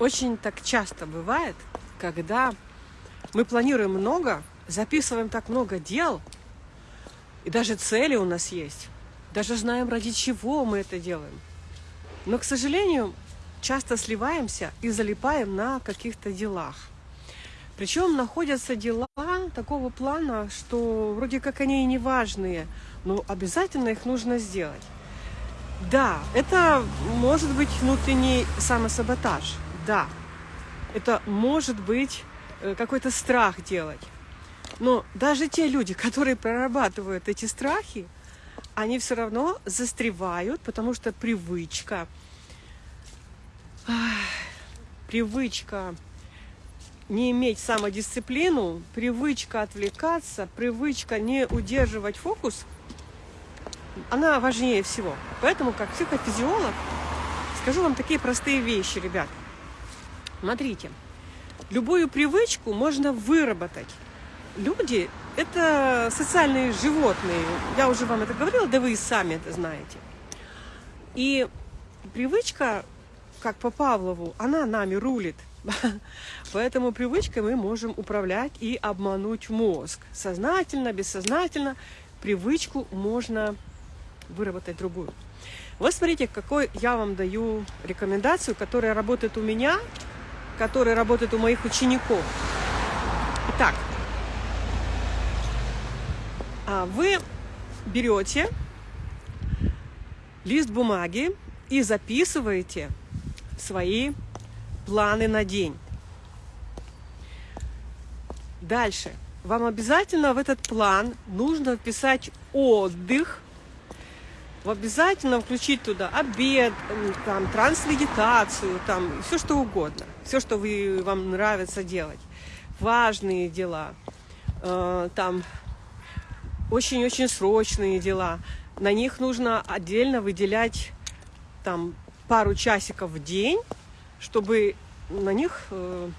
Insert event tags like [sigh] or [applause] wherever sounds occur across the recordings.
Очень так часто бывает, когда мы планируем много, записываем так много дел, и даже цели у нас есть, даже знаем, ради чего мы это делаем. Но, к сожалению, часто сливаемся и залипаем на каких-то делах. Причем находятся дела такого плана, что вроде как они и не важные, но обязательно их нужно сделать. Да, это может быть внутренний самосаботаж. Да, это может быть э, какой-то страх делать. Но даже те люди, которые прорабатывают эти страхи, они все равно застревают, потому что привычка, привычка не иметь самодисциплину, привычка отвлекаться, привычка не удерживать фокус, она важнее всего. Поэтому, как психофизиолог, скажу вам такие простые вещи, ребят. Смотрите, любую привычку можно выработать. Люди – это социальные животные. Я уже вам это говорила, да вы и сами это знаете. И привычка, как по Павлову, она нами рулит [laughs] – Поэтому привычкой мы можем управлять и обмануть мозг. Сознательно, бессознательно привычку можно выработать другую. Вот смотрите, какой я вам даю рекомендацию, которая работает у меня, которая работает у моих учеников. Итак, а вы берете лист бумаги и записываете свои планы на день. Дальше. Вам обязательно в этот план нужно вписать отдых, обязательно включить туда обед, там, трансмедитацию, там, все что угодно. Все, что вы, вам нравится делать. Важные дела, э, там, очень-очень срочные дела. На них нужно отдельно выделять там пару часиков в день, чтобы на них э,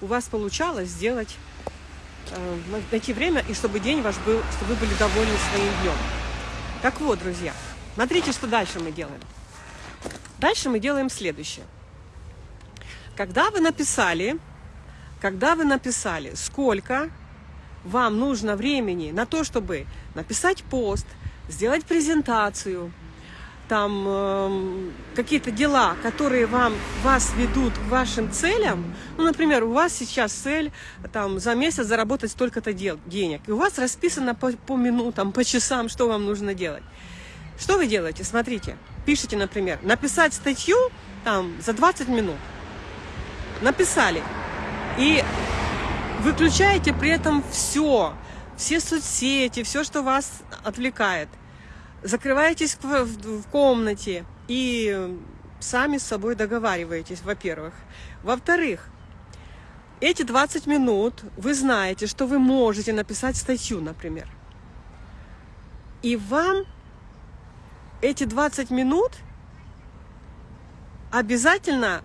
у вас получалось сделать, э, найти время, и чтобы день ваш был, чтобы вы были довольны своим днем. Так вот, друзья, смотрите, что дальше мы делаем. Дальше мы делаем следующее. Когда вы написали, когда вы написали, сколько вам нужно времени на то, чтобы написать пост, сделать презентацию, там э, какие-то дела, которые вам, вас ведут к вашим целям, ну, например, у вас сейчас цель там, за месяц заработать столько-то денег, и у вас расписано по, по минутам, по часам, что вам нужно делать. Что вы делаете? Смотрите, пишите, например, написать статью там, за 20 минут. Написали. И выключаете при этом все, все соцсети, все, что вас отвлекает – закрываетесь в комнате и сами с собой договариваетесь, во-первых. Во-вторых, эти 20 минут вы знаете, что вы можете написать статью, например. И вам эти 20 минут обязательно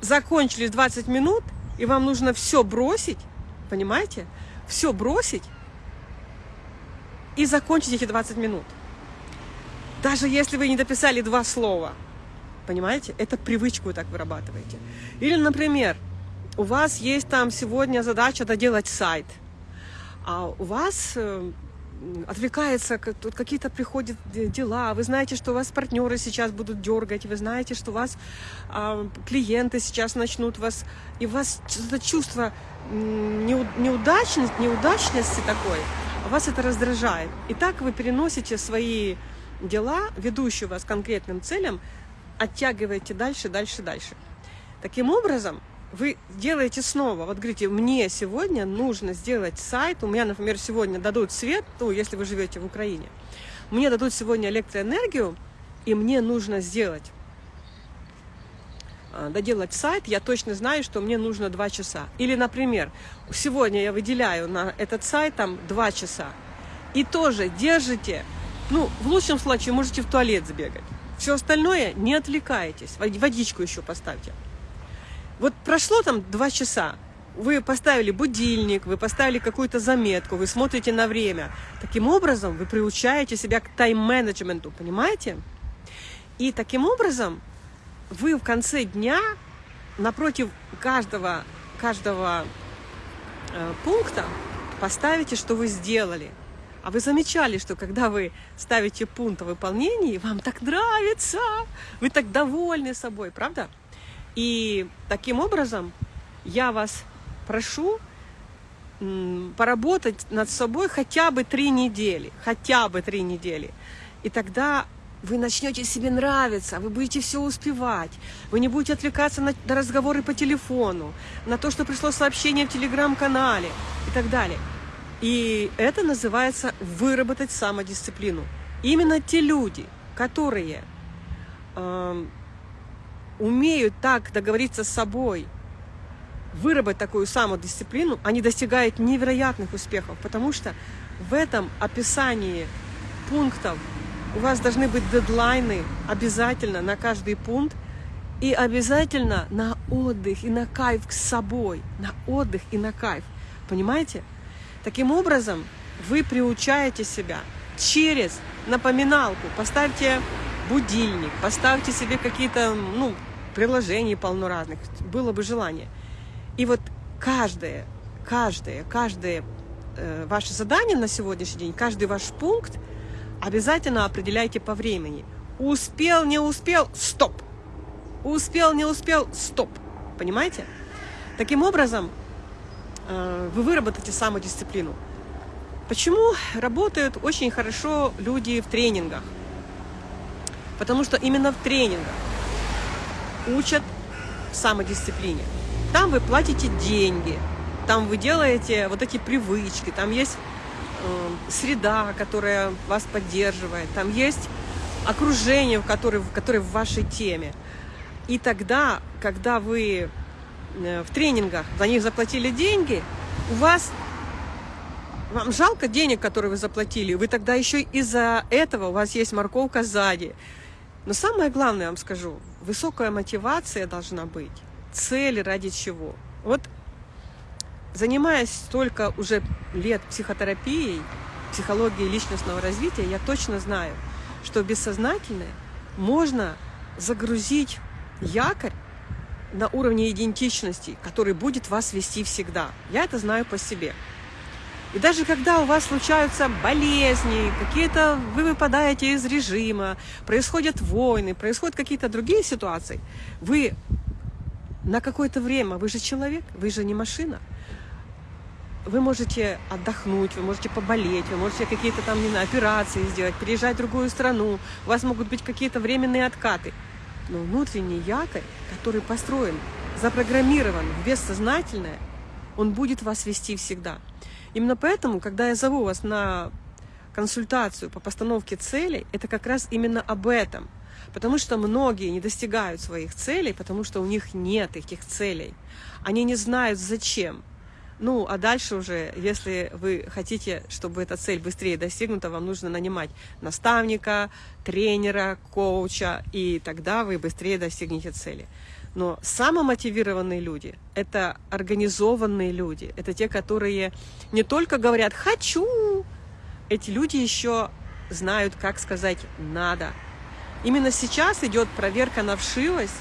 закончились 20 минут, и вам нужно все бросить, понимаете? Все бросить и закончить эти 20 минут. Даже если вы не дописали два слова. Понимаете? Это привычку вы так вырабатываете. Или, например, у вас есть там сегодня задача доделать сайт, а у вас э, отвлекается, тут какие-то приходят дела, вы знаете, что у вас партнеры сейчас будут дергать, вы знаете, что у вас э, клиенты сейчас начнут вас, и у вас это чувство неудачности, неудачности такой, вас это раздражает. И так вы переносите свои дела, ведущие вас конкретным целям, оттягиваете дальше, дальше, дальше. Таким образом, вы делаете снова, вот говорите, мне сегодня нужно сделать сайт, у меня, например, сегодня дадут свет, ну, если вы живете в Украине, мне дадут сегодня электроэнергию, и мне нужно сделать Э, доделать сайт, я точно знаю, что мне нужно 2 часа. Или, например, сегодня я выделяю на этот сайт там 2 часа. И тоже держите, ну, в лучшем случае можете в туалет сбегать. Все остальное не отвлекайтесь. Водичку еще поставьте. Вот прошло там 2 часа, вы поставили будильник, вы поставили какую-то заметку, вы смотрите на время. Таким образом, вы приучаете себя к тайм-менеджменту, понимаете? И таким образом вы в конце дня напротив каждого, каждого э, пункта поставите, что вы сделали. А вы замечали, что когда вы ставите пункт о выполнении, вам так нравится, вы так довольны собой, правда? И таким образом я вас прошу поработать над собой хотя бы три недели, хотя бы три недели. И тогда вы начнете себе нравиться, вы будете все успевать, вы не будете отвлекаться на, на разговоры по телефону, на то, что пришло сообщение в телеграм-канале и так далее. И это называется выработать самодисциплину. Именно те люди, которые э, умеют так договориться с собой, выработать такую самодисциплину, они достигают невероятных успехов, потому что в этом описании пунктов у вас должны быть дедлайны обязательно на каждый пункт и обязательно на отдых и на кайф с собой, на отдых и на кайф. Понимаете? Таким образом, вы приучаете себя через напоминалку. Поставьте будильник, поставьте себе какие-то, ну, приложения полно разных. Было бы желание. И вот каждое, каждое, каждое э, ваше задание на сегодняшний день, каждый ваш пункт обязательно определяйте по времени. Успел, не успел, стоп. Успел, не успел, стоп. Понимаете? Таким образом, Э, вы выработаете самодисциплину. Почему работают очень хорошо люди в тренингах? Потому что именно в тренингах учат самодисциплине. Там вы платите деньги, там вы делаете вот эти привычки, там есть э, среда, которая вас поддерживает, там есть окружение, которое, которое в вашей теме. И тогда, когда вы Э, в тренингах, за них заплатили деньги, у вас вам жалко денег, которые вы заплатили, вы тогда еще из-за этого у вас есть морковка сзади. Но самое главное, я вам скажу, высокая мотивация должна быть, цели ради чего. Вот занимаясь столько уже лет психотерапией, психологией личностного развития, я точно знаю, что бессознательное можно загрузить якорь на уровне идентичности, который будет вас вести всегда. Я это знаю по себе. И даже когда у вас случаются болезни, какие-то вы выпадаете из режима, происходят войны, происходят какие-то другие ситуации, вы на какое-то время, вы же человек, вы же не машина, вы можете отдохнуть, вы можете поболеть, вы можете какие-то там, не знаю, операции сделать, переезжать в другую страну, у вас могут быть какие-то временные откаты – но внутренний якорь, который построен, запрограммирован в бессознательное, он будет вас вести всегда. Именно поэтому, когда я зову вас на консультацию по постановке целей, это как раз именно об этом. Потому что многие не достигают своих целей, потому что у них нет этих целей. Они не знают зачем. Ну, а дальше уже, если вы хотите, чтобы эта цель быстрее достигнута, вам нужно нанимать наставника, тренера, коуча, и тогда вы быстрее достигнете цели. Но самомотивированные люди – это организованные люди, это те, которые не только говорят «хочу», эти люди еще знают, как сказать «надо». Именно сейчас идет проверка на вшивость,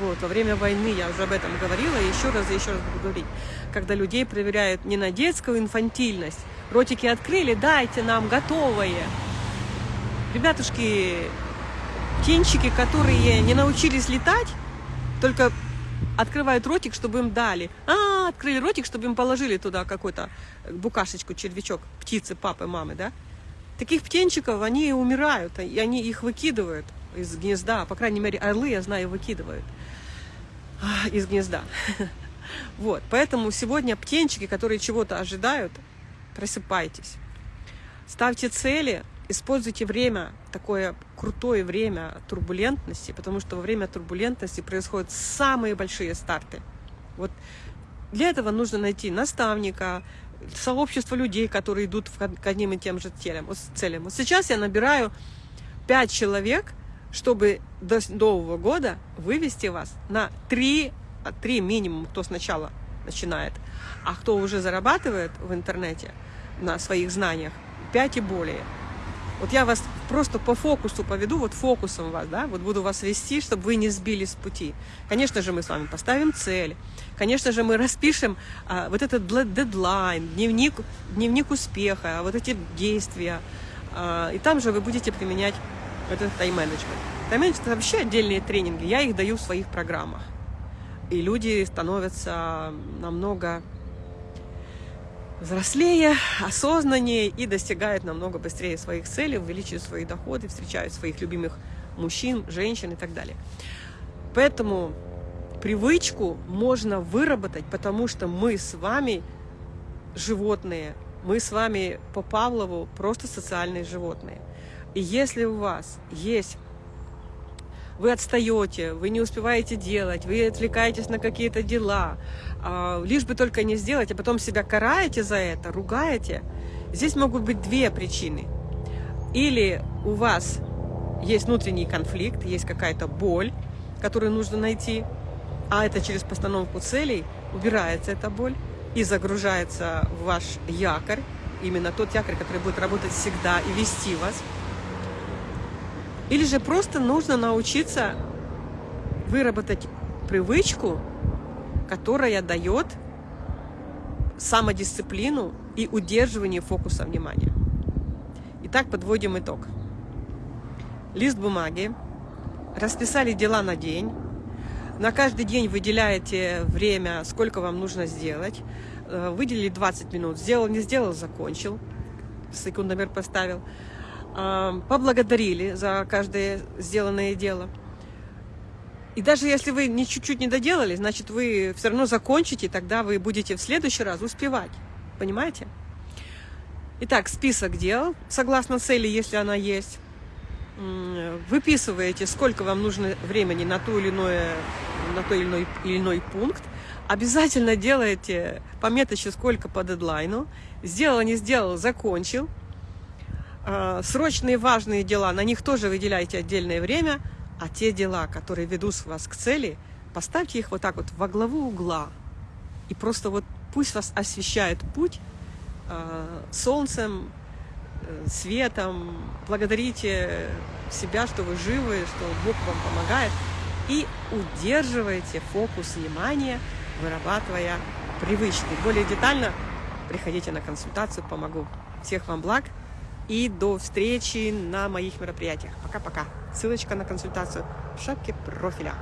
вот, во время войны я уже об этом говорила, и еще раз и еще раз буду говорить. Когда людей проверяют не на детскую инфантильность, ротики открыли, дайте нам готовое. Ребятушки, птенчики, которые не научились летать, только открывают ротик, чтобы им дали. А, открыли ротик, чтобы им положили туда какую-то букашечку, червячок, птицы, папы, мамы, да? Таких птенчиков, они умирают, и они их выкидывают из гнезда. По крайней мере, орлы, я знаю, выкидывают из гнезда. [laughs] Вот, поэтому сегодня птенчики, которые чего-то ожидают, просыпайтесь. Ставьте цели, используйте время, такое крутое время турбулентности, потому что во время турбулентности происходят самые большие старты. Вот для этого нужно найти наставника, сообщество людей, которые идут к одним и тем же целям. Вот сейчас я набираю 5 человек – чтобы до Нового года вывести вас на 3, 3 минимум, кто сначала начинает, а кто уже зарабатывает в интернете на своих знаниях, 5 и более. Вот я вас просто по фокусу поведу, вот фокусом вас, да, вот буду вас вести, чтобы вы не сбились с пути. Конечно же, мы с вами поставим цель, конечно же, мы распишем а, вот этот дедлайн, дневник, дневник успеха, вот эти действия, а, и там же вы будете применять этот тайм-менеджмент. Тайм-менеджмент – это вообще отдельные тренинги, я их даю в своих программах. И люди становятся намного взрослее, осознаннее и достигают намного быстрее своих целей, увеличивают свои доходы, встречают своих любимых мужчин, женщин и так далее. Поэтому привычку можно выработать, потому что мы с вами животные, мы с вами по Павлову просто социальные животные. И если у вас есть вы отстаете, вы не успеваете делать, вы отвлекаетесь на какие-то дела, а, лишь бы только не сделать, а потом себя караете за это, ругаете. Здесь могут быть две причины. Или у вас есть внутренний конфликт, есть какая-то боль, которую нужно найти, а это через постановку целей убирается эта боль и загружается в ваш якорь, именно тот якорь, который будет работать всегда и вести вас – или же просто нужно научиться выработать привычку, которая дает самодисциплину и удерживание фокуса внимания. Итак, подводим итог. Лист бумаги, расписали дела на день, на каждый день выделяете время, сколько вам нужно сделать, э, выделили 20 минут, сделал, не сделал, закончил, секундомер поставил – поблагодарили за каждое сделанное дело. И даже если вы не чуть-чуть не доделали, значит, вы все равно закончите, тогда вы будете в следующий раз успевать. Понимаете? Итак, список дел, согласно цели, если она есть. Выписываете, сколько вам нужно времени на, ту или иное, на той или иной, или иной пункт. Обязательно делаете пометочку, сколько по дедлайну. Сделал, не сделал, закончил. А, срочные важные дела, на них тоже выделяйте отдельное время, а те дела, которые ведут вас к цели, поставьте их вот так вот во главу угла. И просто вот пусть вас освещает путь э, солнцем, э, светом. Благодарите себя, что вы живы, что Бог вам помогает. И удерживайте фокус внимания, вырабатывая привычки. Более детально приходите на консультацию, помогу. Всех вам благ! И до встречи на моих мероприятиях. Пока-пока. Ссылочка на консультацию в шапке профиля.